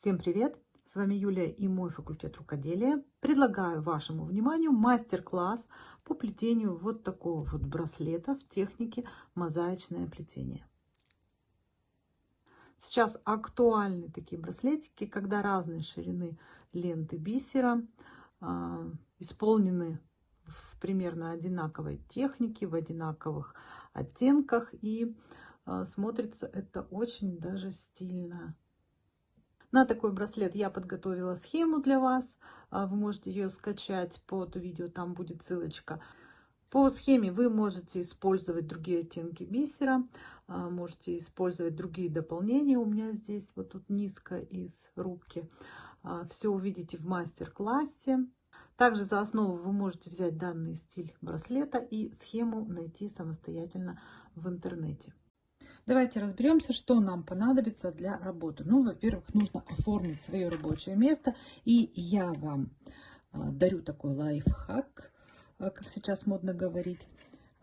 Всем привет! С вами Юлия и мой факультет рукоделия. Предлагаю вашему вниманию мастер-класс по плетению вот такого вот браслета в технике мозаичное плетение. Сейчас актуальны такие браслетики, когда разные ширины ленты бисера э, исполнены в примерно одинаковой технике, в одинаковых оттенках. И э, смотрится это очень даже стильно. На такой браслет я подготовила схему для вас. А, вы можете ее скачать под видео, там будет ссылочка. По схеме вы можете использовать другие оттенки бисера, а, можете использовать другие дополнения. У меня здесь вот тут низко из рубки. А, Все увидите в мастер-классе. Также за основу вы можете взять данный стиль браслета и схему найти самостоятельно в интернете. Давайте разберемся, что нам понадобится для работы. Ну, во-первых, нужно оформить свое рабочее место. И я вам а, дарю такой лайфхак, а, как сейчас модно говорить.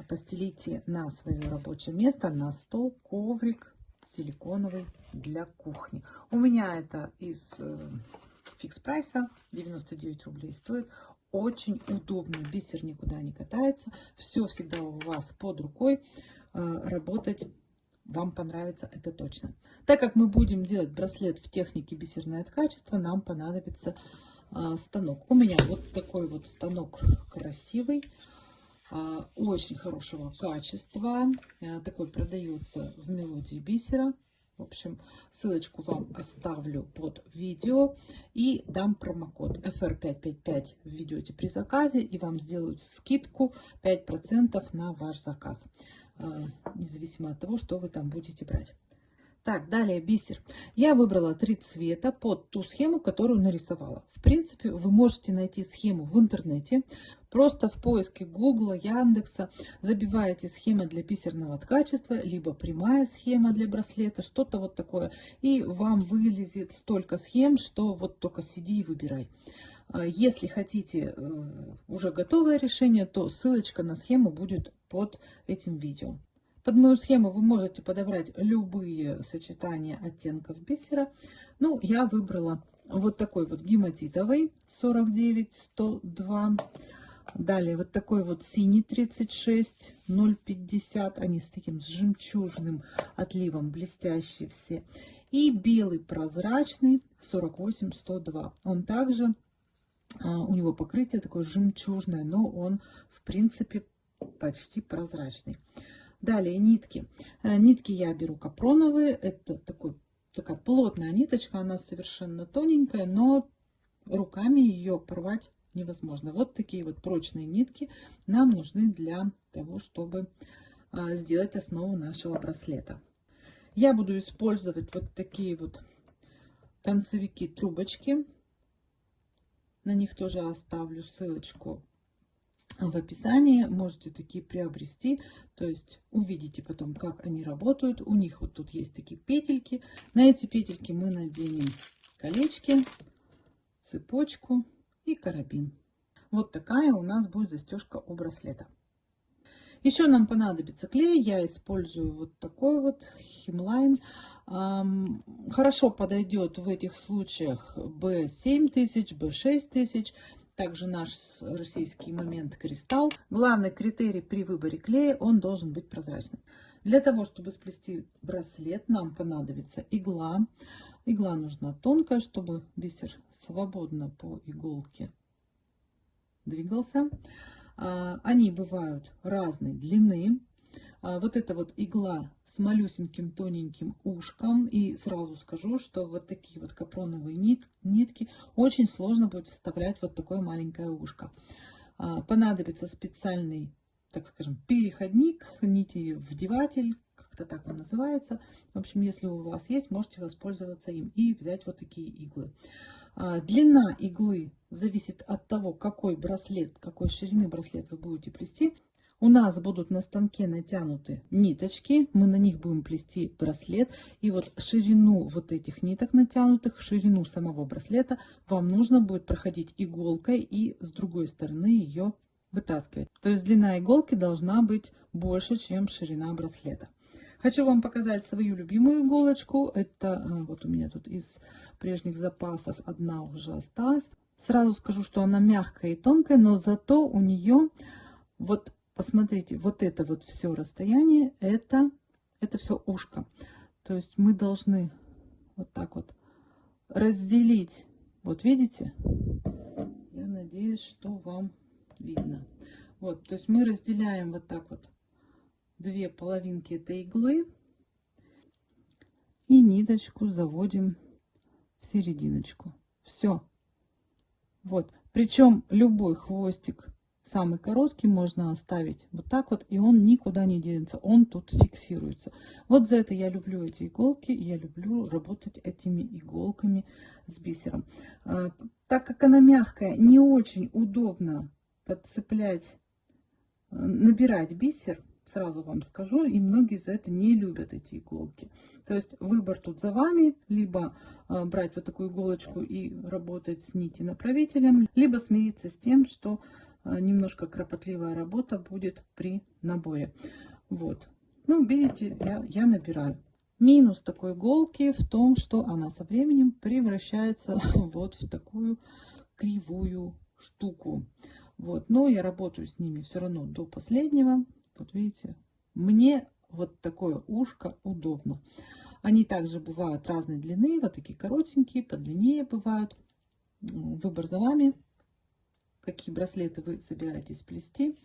Постелите на свое рабочее место, на стол, коврик силиконовый для кухни. У меня это из э, фикс прайса, 99 рублей стоит. Очень удобно, бисер никуда не катается. Все всегда у вас под рукой. А, работать вам понравится это точно. Так как мы будем делать браслет в технике бисерное ткачество, нам понадобится а, станок. У меня вот такой вот станок красивый, а, очень хорошего качества. А, такой продается в мелодии бисера. В общем, ссылочку вам оставлю под видео и дам промокод FR555 введете при заказе и вам сделают скидку 5% на ваш заказ. А, независимо от того, что вы там будете брать. Так, далее бисер. Я выбрала три цвета под ту схему, которую нарисовала. В принципе, вы можете найти схему в интернете. Просто в поиске Гугла, Яндекса забиваете схема для бисерного ткачества, либо прямая схема для браслета, что-то вот такое. И вам вылезет столько схем, что вот только сиди и выбирай. А, если хотите э, уже готовое решение, то ссылочка на схему будет под этим видео. Под мою схему вы можете подобрать любые сочетания оттенков бисера. Ну, я выбрала вот такой вот гематитовый 49-102. Далее вот такой вот синий 36 050. Они с таким с жемчужным отливом, блестящие все. И белый прозрачный 48 102. Он также у него покрытие такое жемчужное, но он в принципе почти прозрачный. Далее нитки. Э, нитки я беру капроновые. Это такой, такая плотная ниточка, она совершенно тоненькая, но руками ее порвать невозможно. Вот такие вот прочные нитки нам нужны для того, чтобы а, сделать основу нашего браслета. Я буду использовать вот такие вот концевики трубочки на них тоже оставлю ссылочку в описании. Можете такие приобрести. То есть увидите потом, как они работают. У них вот тут есть такие петельки. На эти петельки мы наденем колечки, цепочку и карабин. Вот такая у нас будет застежка у браслета. Еще нам понадобится клей. Я использую вот такой вот химлайн. Хорошо подойдет в этих случаях B7000, B6000. Также наш российский момент кристалл. Главный критерий при выборе клея, он должен быть прозрачным. Для того, чтобы сплести браслет, нам понадобится игла. Игла нужна тонкая, чтобы бисер свободно по иголке двигался. А, они бывают разной длины. А, вот эта вот игла с малюсеньким тоненьким ушком. И сразу скажу, что вот такие вот капроновые нит, нитки очень сложно будет вставлять вот такое маленькое ушко. А, понадобится специальный, так скажем, переходник, нити вдеватель, как-то так он называется. В общем, если у вас есть, можете воспользоваться им и взять вот такие иглы. Длина иглы зависит от того, какой браслет, какой ширины браслет вы будете плести. У нас будут на станке натянуты ниточки, мы на них будем плести браслет. И вот ширину вот этих ниток натянутых, ширину самого браслета вам нужно будет проходить иголкой и с другой стороны ее вытаскивать. То есть длина иголки должна быть больше, чем ширина браслета. Хочу вам показать свою любимую иголочку. Это э, вот у меня тут из прежних запасов одна уже осталась. Сразу скажу, что она мягкая и тонкая, но зато у нее вот посмотрите, вот это вот все расстояние, это, это все ушко. То есть мы должны вот так вот разделить. Вот видите? Я надеюсь, что вам видно. Вот, то есть мы разделяем вот так вот две половинки этой иглы и ниточку заводим в серединочку. Все. Вот. Причем любой хвостик, самый короткий, можно оставить вот так вот, и он никуда не денется. Он тут фиксируется. Вот за это я люблю эти иголки. Я люблю работать этими иголками с бисером. А, так как она мягкая, не очень удобно подцеплять, э, набирать бисер сразу вам скажу, и многие за это не любят эти иголки. То есть выбор тут за вами, либо э, брать вот такую иголочку и работать с нити направителем, либо смириться с тем, что э, немножко кропотливая работа будет при наборе. Вот. Ну, видите, я, я набираю. Минус такой иголки в том, что она со временем превращается вот в такую кривую штуку. Вот, но я работаю с ними все равно до последнего. Вот видите, мне вот такое ушко удобно. Они также бывают разной длины, вот такие коротенькие, подлиннее бывают. Выбор за вами. Какие браслеты вы собираетесь плести,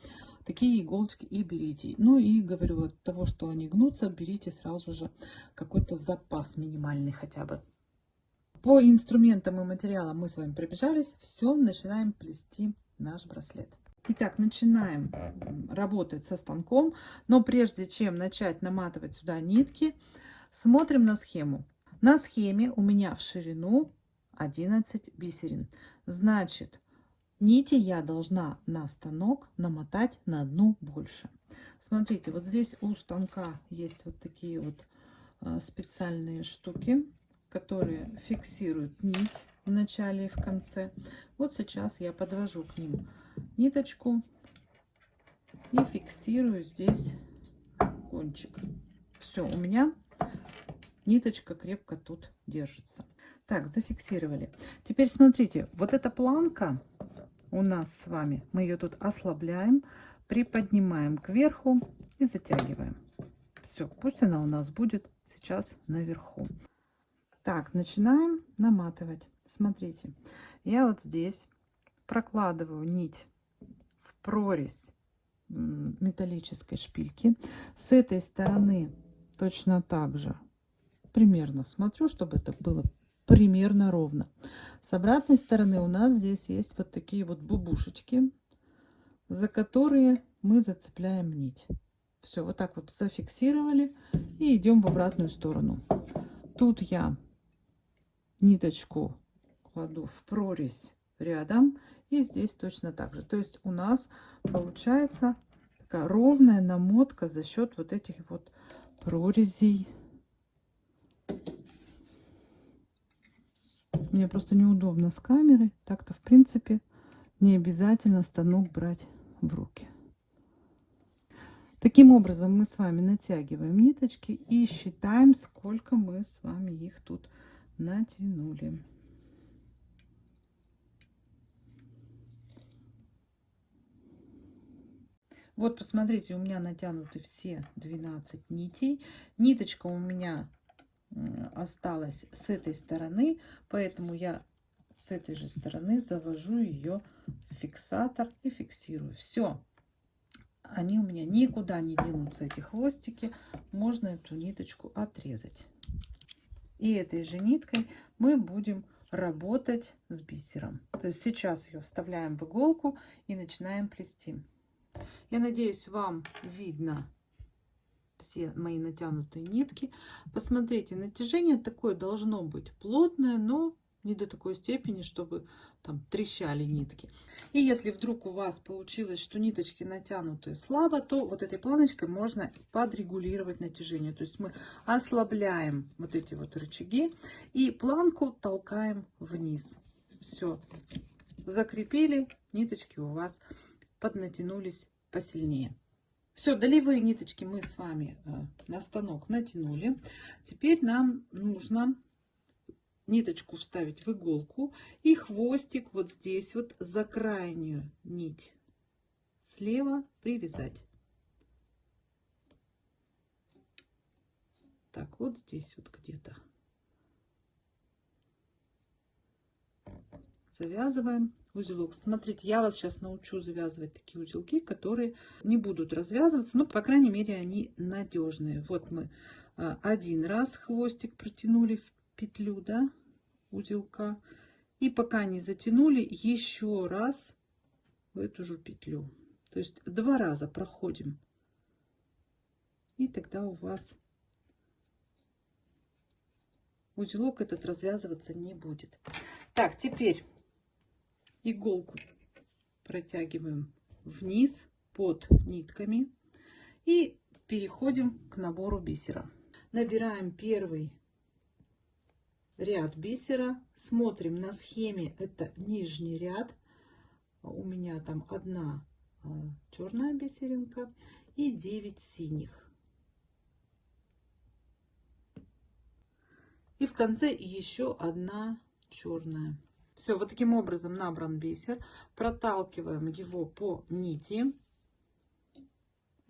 такие иголочки и берите. Ну и говорю, от того, что они гнутся, берите сразу же какой-то запас минимальный хотя бы. По инструментам и материалам мы с вами пробежались. Все, начинаем плести наш браслет. Итак, начинаем работать со станком. Но прежде чем начать наматывать сюда нитки, смотрим на схему. На схеме у меня в ширину 11 бисерин. Значит, нити я должна на станок намотать на одну больше. Смотрите, вот здесь у станка есть вот такие вот а, специальные штуки, которые фиксируют нить в начале и в конце. Вот сейчас я подвожу к ним ниточку и фиксирую здесь кончик. Все, у меня ниточка крепко тут держится. Так, зафиксировали. Теперь смотрите, вот эта планка у нас с вами, мы ее тут ослабляем, приподнимаем кверху и затягиваем. Все, пусть она у нас будет сейчас наверху. Так, начинаем наматывать. Смотрите, я вот здесь прокладываю нить в прорезь металлической шпильки. С этой стороны точно так же примерно смотрю, чтобы это было примерно ровно. С обратной стороны у нас здесь есть вот такие вот бубушечки, за которые мы зацепляем нить. Все, вот так вот зафиксировали и идем в обратную сторону. Тут я ниточку кладу в прорезь рядом и здесь точно так же. То есть у нас получается такая ровная намотка за счет вот этих вот прорезей. Мне просто неудобно с камерой. Так-то, в принципе, не обязательно станок брать в руки. Таким образом мы с вами натягиваем ниточки и считаем, сколько мы с вами их тут натянули. Вот, посмотрите, у меня натянуты все 12 нитей. Ниточка у меня осталась с этой стороны, поэтому я с этой же стороны завожу ее в фиксатор и фиксирую. Все. Они у меня никуда не денутся, эти хвостики. Можно эту ниточку отрезать. И этой же ниткой мы будем работать с бисером. То есть сейчас ее вставляем в иголку и начинаем плести. Я надеюсь, вам видно все мои натянутые нитки. Посмотрите, натяжение такое должно быть плотное, но не до такой степени, чтобы там трещали нитки. И если вдруг у вас получилось, что ниточки натянуты слабо, то вот этой планочкой можно подрегулировать натяжение. То есть мы ослабляем вот эти вот рычаги и планку толкаем вниз. Все, закрепили, ниточки у вас поднатянулись посильнее. Все, долевые ниточки мы с вами э, на станок натянули. Теперь нам нужно ниточку вставить в иголку и хвостик вот здесь вот за крайнюю нить слева привязать. Так, вот здесь вот где-то. Завязываем узелок. Смотрите, я вас сейчас научу завязывать такие узелки, которые не будут развязываться, но, по крайней мере, они надежные. Вот мы а, один раз хвостик протянули в петлю, да, узелка. И пока не затянули, еще раз в эту же петлю. То есть два раза проходим. И тогда у вас узелок этот развязываться не будет. Так, теперь иголку протягиваем вниз под нитками и переходим к набору бисера. Набираем первый ряд бисера, смотрим на схеме, это нижний ряд, у меня там одна а, черная бисеринка и 9 синих. И в конце еще одна черная. Все, вот таким образом набран бисер. Проталкиваем его по нити.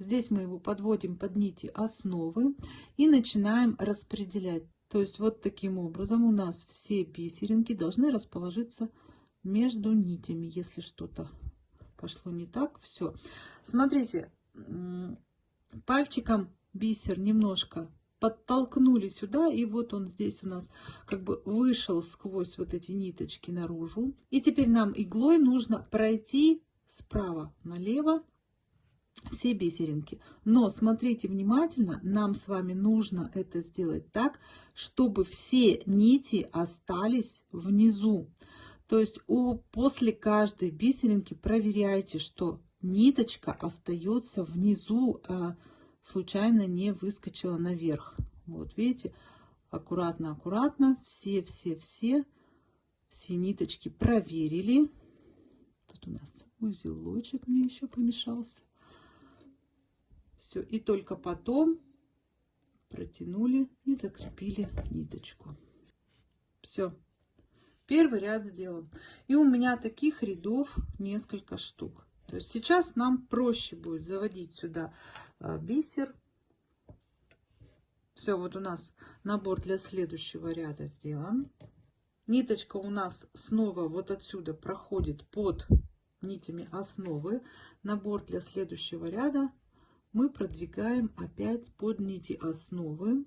Здесь мы его подводим под нити основы и начинаем распределять. То есть вот таким образом у нас все бисеринки должны расположиться между нитями, если что-то пошло не так. Все. Смотрите, пальчиком бисер немножко подтолкнули сюда, и вот он здесь у нас как бы вышел сквозь вот эти ниточки наружу. И теперь нам иглой нужно пройти справа налево все бисеринки. Но смотрите внимательно, нам с вами нужно это сделать так, чтобы все нити остались внизу. То есть у, после каждой бисеринки проверяйте, что ниточка остается внизу, а, случайно не выскочила наверх. Вот видите, аккуратно, аккуратно, все, ниточки проверили. Тут у нас узелочек мне еще помешался. Все, и только потом протянули и закрепили ниточку. Все, первый ряд сделан. И у меня таких рядов несколько штук. То есть сейчас нам проще будет заводить сюда бисер. Все, вот у нас набор для следующего ряда сделан. Ниточка у нас снова вот отсюда проходит под нитями основы. Набор для следующего ряда мы продвигаем опять под нити основы.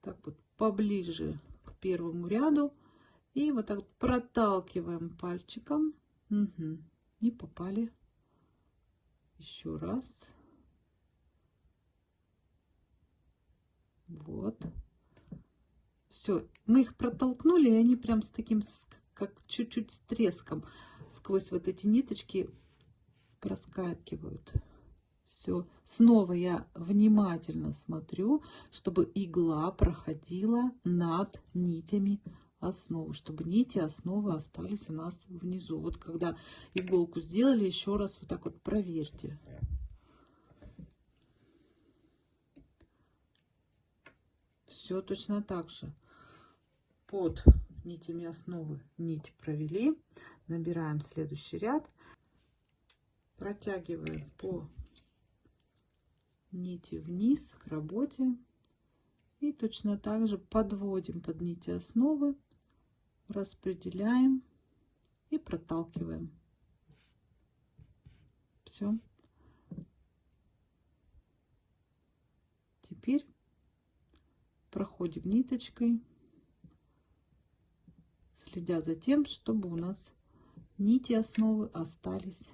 Так вот, поближе к первому ряду. И вот так проталкиваем пальчиком. Угу. Не попали. Еще раз. Вот. Все, мы их протолкнули, и они прям с таким, как чуть-чуть с треском сквозь вот эти ниточки проскакивают. Все, снова я внимательно смотрю, чтобы игла проходила над нитями основы, чтобы нити основы остались у нас внизу. Вот когда иголку сделали, еще раз вот так вот проверьте. Все точно так же. Под нитями основы нить провели. Набираем следующий ряд. Протягиваем по нити вниз к работе. И точно так же подводим под нити основы, распределяем и проталкиваем. Все. Теперь проходим ниточкой, следя за тем, чтобы у нас нити основы остались.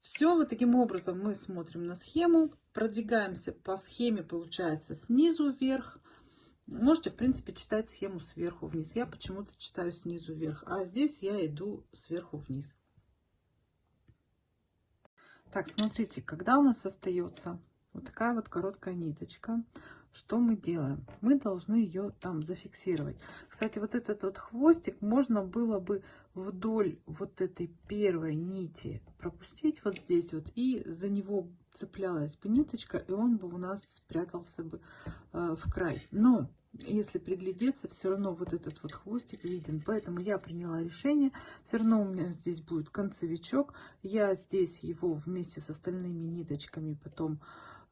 Все, вот таким образом мы смотрим на схему, продвигаемся по схеме, получается, снизу вверх. Можете, в принципе, читать схему сверху вниз. Я почему-то читаю снизу вверх, а здесь я иду сверху вниз. Так, смотрите, когда у нас остается вот такая вот короткая ниточка. что мы делаем? Мы должны ее там зафиксировать. Кстати, вот этот вот хвостик можно было бы вдоль вот этой первой нити пропустить вот здесь вот. И за него цеплялась бы ниточка, и он бы у нас спрятался бы э, в край. Но если приглядеться, все равно вот этот вот хвостик виден. Поэтому я приняла решение. Все равно у меня здесь будет концевичок. Я здесь его вместе с остальными ниточками потом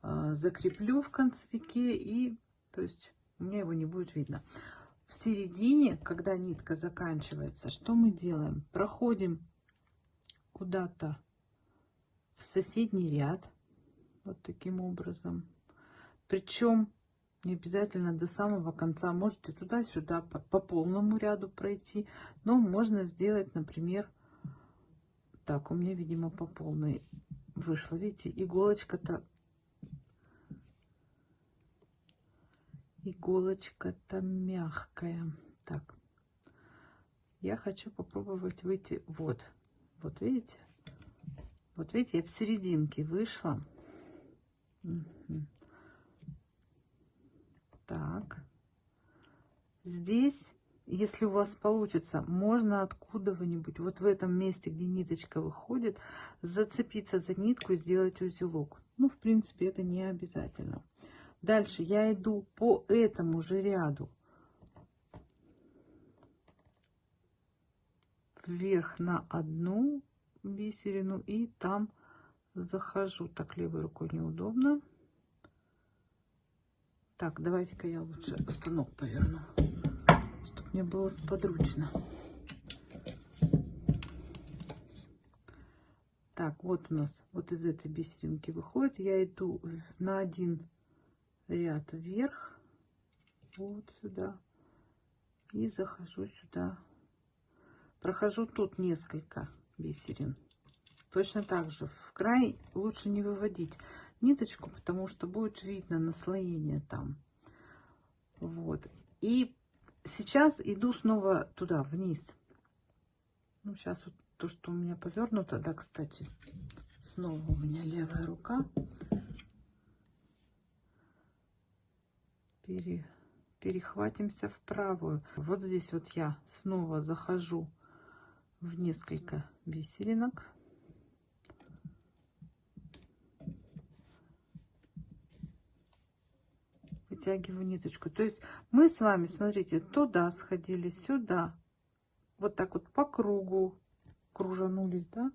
закреплю в концевике. И то есть у меня его не будет видно. В середине, когда нитка заканчивается, что мы делаем? Проходим куда-то в соседний ряд. Вот таким образом. Причем не обязательно до самого конца. Можете туда-сюда по, по полному ряду пройти. Но можно сделать, например, так, у меня, видимо, по полной вышло. Видите, иголочка-то иголочка-то мягкая. Так, я хочу попробовать выйти. Вот, вот видите? Вот видите, я в серединке вышла. Так. Здесь, если у вас получится, можно откуда-нибудь, вот в этом месте, где ниточка выходит, зацепиться за нитку и сделать узелок. Ну, в принципе, это не обязательно. Дальше я иду по этому же ряду. Вверх на одну бисерину и там захожу. Так, левой рукой неудобно. Так, давайте-ка я лучше станок поверну, чтобы мне было сподручно. Так, вот у нас вот из этой бисеринки выходит. Я иду на один ряд вверх, вот сюда, и захожу сюда. Прохожу тут несколько бисерин. Точно так же в край лучше не выводить ниточку, потому что будет видно наслоение там. Вот. И сейчас иду снова туда, вниз. Ну, сейчас вот то, что у меня повернуто, да, кстати, снова у меня левая рука. Пере, перехватимся в правую. Вот здесь вот я снова захожу в несколько бисеринок. вытягиваю ниточку. То есть мы с вами, смотрите, туда сходили, сюда. Вот так вот по кругу кружанулись, да.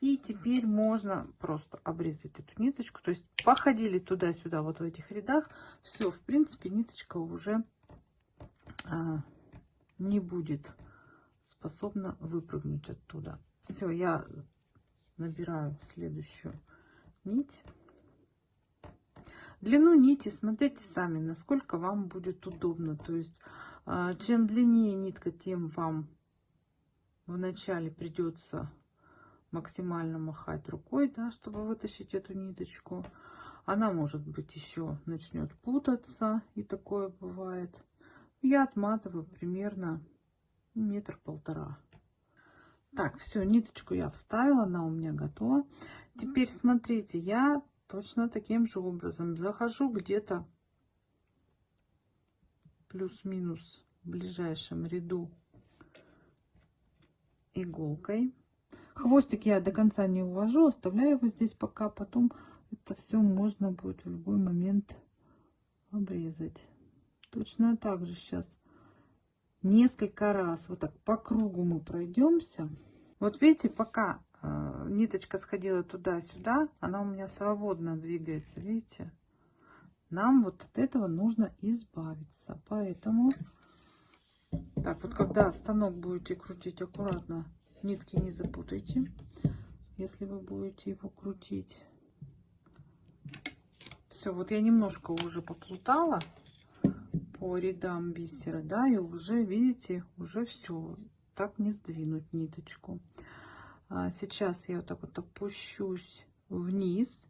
И теперь можно просто обрезать эту ниточку. То есть походили туда-сюда, вот в этих рядах. Все, в принципе, ниточка уже а, не будет способна выпрыгнуть оттуда. Все, я набираю следующую нить. Длину нити смотрите сами, насколько вам будет удобно. То есть, а, чем длиннее нитка, тем вам вначале придется максимально махать рукой, да, чтобы вытащить эту ниточку. Она, может быть, еще начнет путаться, и такое бывает. Я отматываю примерно метр-полтора. Так, все, ниточку я вставила, она у меня готова. Теперь смотрите, я точно таким же образом захожу где-то плюс-минус в ближайшем ряду иголкой. Хвостик я до конца не увожу, оставляю его здесь пока, потом это все можно будет в любой момент обрезать. Точно так же сейчас несколько раз вот так по кругу мы пройдемся. Вот видите, пока Э, ниточка сходила туда-сюда, она у меня свободно двигается, видите? Нам вот от этого нужно избавиться. Поэтому, так вот, когда станок будете крутить аккуратно, нитки не запутайте, если вы будете его крутить. Все, вот я немножко уже поплутала по рядам бисера, да, и уже, видите, уже все, так не сдвинуть ниточку. А сейчас я вот так вот опущусь вниз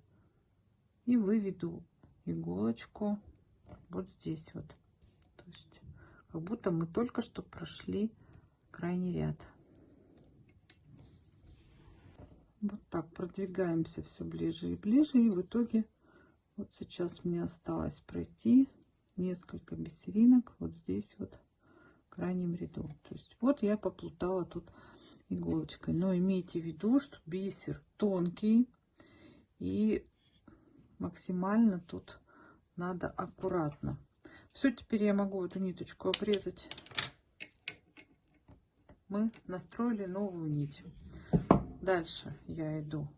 и выведу иголочку вот здесь вот. То есть как будто мы только что прошли крайний ряд. Вот так продвигаемся все ближе и ближе. И в итоге вот сейчас мне осталось пройти несколько бисеринок вот здесь вот крайнем ряду. То есть вот я поплутала тут иголочкой. Но имейте в виду, что бисер тонкий и максимально тут надо аккуратно. Все, теперь я могу эту ниточку обрезать. Мы настроили новую нить. Дальше я иду,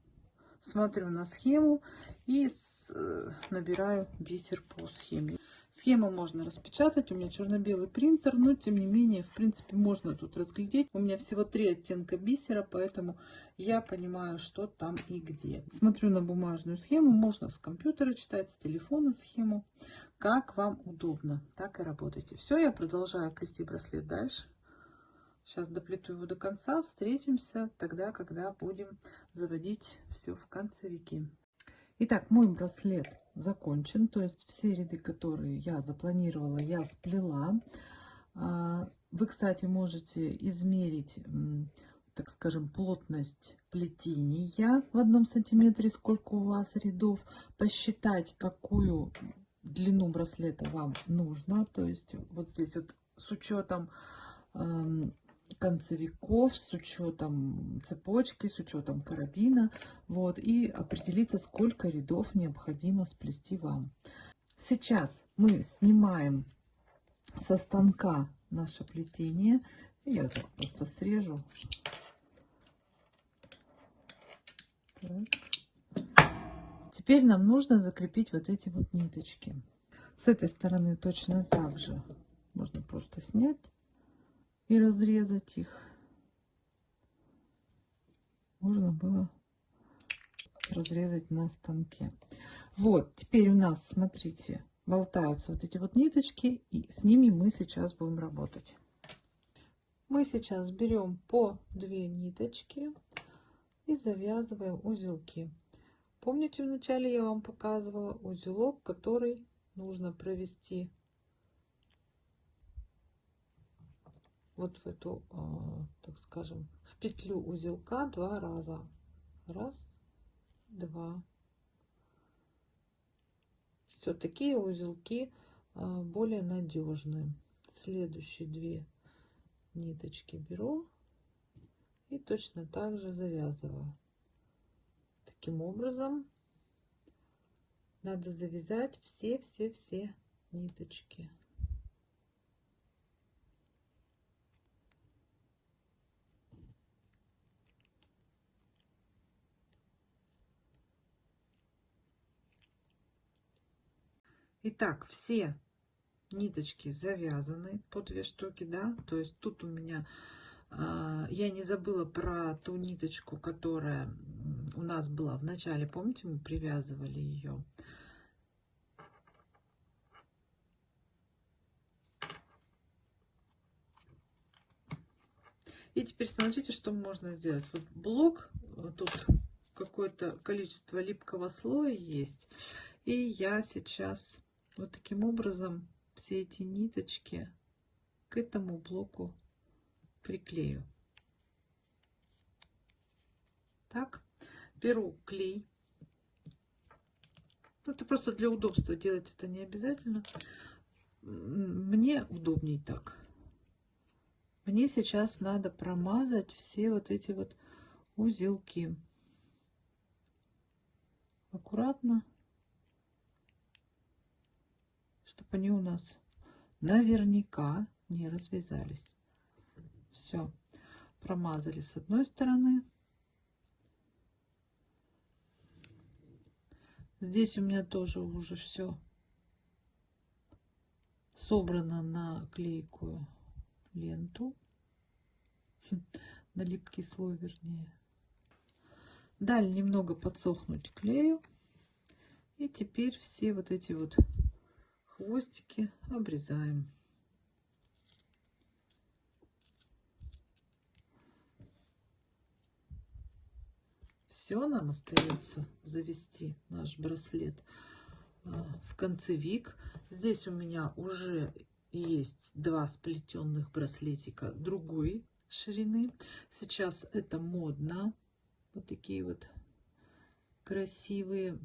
смотрю на схему и э, набираю бисер по схеме. Схему можно распечатать, у меня черно-белый принтер, но тем не менее, в принципе, можно тут разглядеть. У меня всего три оттенка бисера, поэтому я понимаю, что там и где. Смотрю на бумажную схему, можно с компьютера читать, с телефона схему, как вам удобно, так и работайте. Все, я продолжаю плести браслет дальше. Сейчас доплету его до конца, встретимся тогда, когда будем заводить все в концевики. Итак, мой браслет закончен, то есть все ряды, которые я запланировала, я сплела. А, вы, кстати, можете измерить, так скажем, плотность плетения в одном сантиметре, сколько у вас рядов, посчитать, какую длину браслета вам нужно. То есть вот здесь вот с учетом концевиков с учетом цепочки, с учетом карабина. Вот, и определиться, сколько рядов необходимо сплести вам. Сейчас мы снимаем со станка наше плетение. Я так просто срежу. Так. Теперь нам нужно закрепить вот эти вот ниточки. С этой стороны точно так же можно просто снять и разрезать их. Можно было разрезать на станке. Вот, теперь у нас, смотрите, болтаются вот эти вот ниточки, и с ними мы сейчас будем работать. Мы сейчас берем по две ниточки и завязываем узелки. Помните, вначале я вам показывала узелок, который нужно провести вот в эту, а, так скажем, в петлю узелка два раза. Раз, два. Все, такие узелки а, более надежные. Следующие две ниточки беру и точно так же завязываю. Таким образом надо завязать все-все-все ниточки. Итак, все ниточки завязаны по две штуки, да, то есть тут у меня э, я не забыла про ту ниточку, которая у нас была в начале, помните, мы привязывали ее. И теперь смотрите, что можно сделать. Вот блок, тут какое-то количество липкого слоя есть. И я сейчас вот таким образом все эти ниточки к этому блоку приклею. Так, беру клей. Это просто для удобства делать это не обязательно. Мне удобней так. Мне сейчас надо промазать все вот эти вот узелки. Аккуратно чтобы они у нас наверняка не развязались. Все, промазали с одной стороны. Здесь у меня тоже уже все собрано на клейкую ленту, на липкий слой вернее. Дали немного подсохнуть клею. И теперь все вот эти вот хвостики обрезаем. Все, нам остается завести наш браслет а, в концевик. Здесь у меня уже есть два сплетенных браслетика другой ширины. Сейчас это модно. Вот такие вот красивые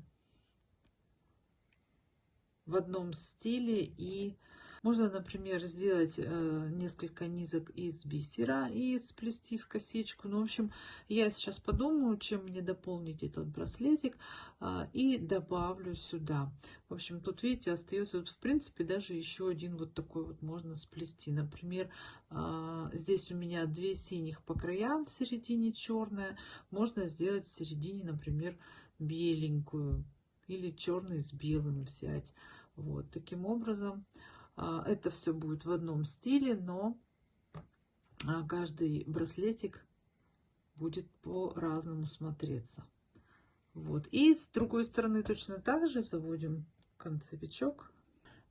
в одном стиле и можно, например, сделать э, несколько низок из бисера и сплести в косичку. Ну, в общем, я сейчас подумаю, чем мне дополнить этот браслетик э, и добавлю сюда. В общем, тут, видите, остается, вот, в принципе, даже еще один вот такой вот можно сплести. Например, э, здесь у меня две синих по краям, в середине черная. Можно сделать в середине, например, беленькую или черный с белым взять. Вот таким образом а, это все будет в одном стиле, но а, каждый браслетик будет по-разному смотреться. Вот. И с другой стороны точно так же заводим концевичок.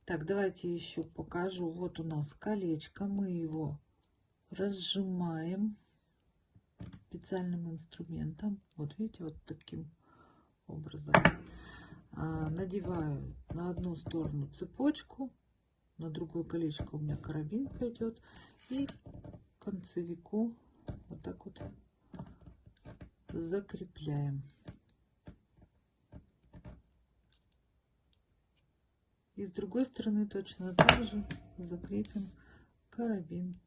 Так, давайте еще покажу. Вот у нас колечко. Мы его разжимаем специальным инструментом. Вот видите, вот таким образом. А, надеваю на одну сторону цепочку, на другое колечко у меня карабин пойдет и концевику вот так вот закрепляем. И с другой стороны точно так же закрепим карабин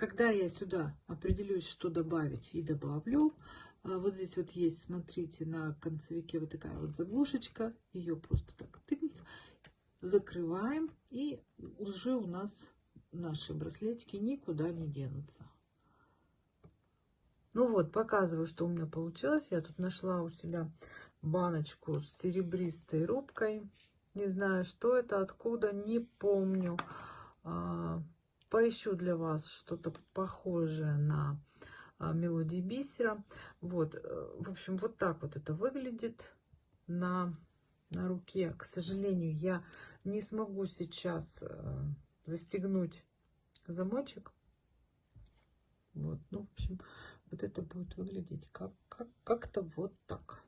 Когда я сюда определюсь, что добавить и добавлю, а, вот здесь вот есть, смотрите, на концевике вот такая вот заглушечка. Ее просто так тыкнется. Закрываем. И уже у нас наши браслетики никуда не денутся. Ну вот, показываю, что у меня получилось. Я тут нашла у себя баночку с серебристой рубкой. Не знаю, что это, откуда, не помню. Поищу для вас что-то похожее на а, мелодии бисера. Вот, э, в общем, вот так вот это выглядит на, на руке. К сожалению, я не смогу сейчас э, застегнуть замочек. Вот, ну, в общем, вот это будет выглядеть как, как, как-то вот так.